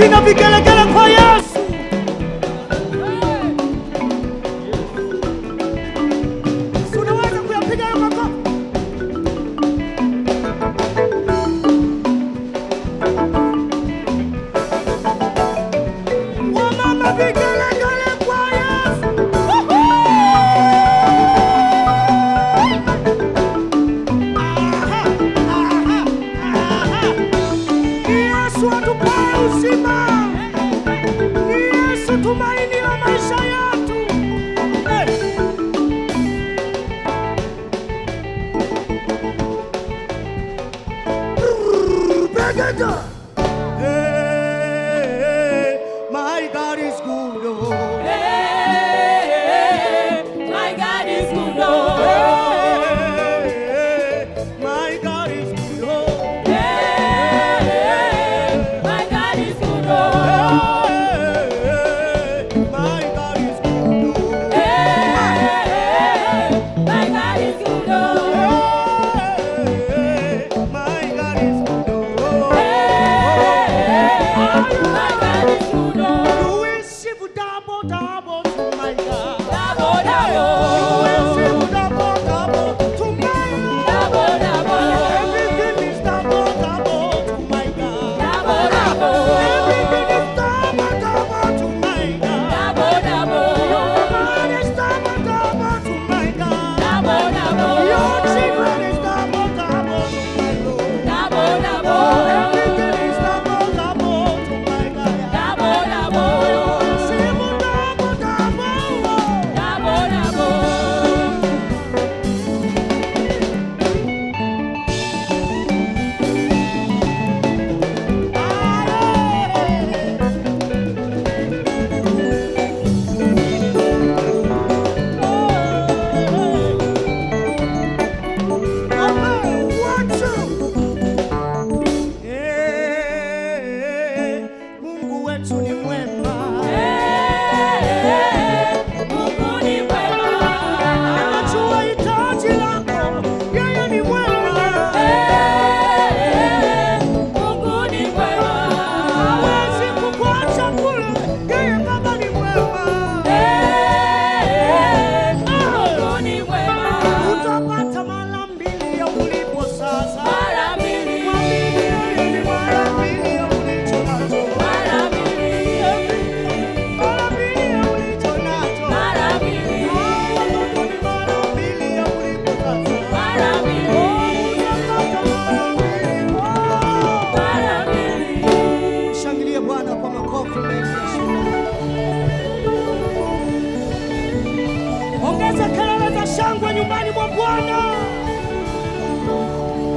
Fino a che la cara tumaini la maisha yetu. Hey. shangwe nyumbani mwa Bwana.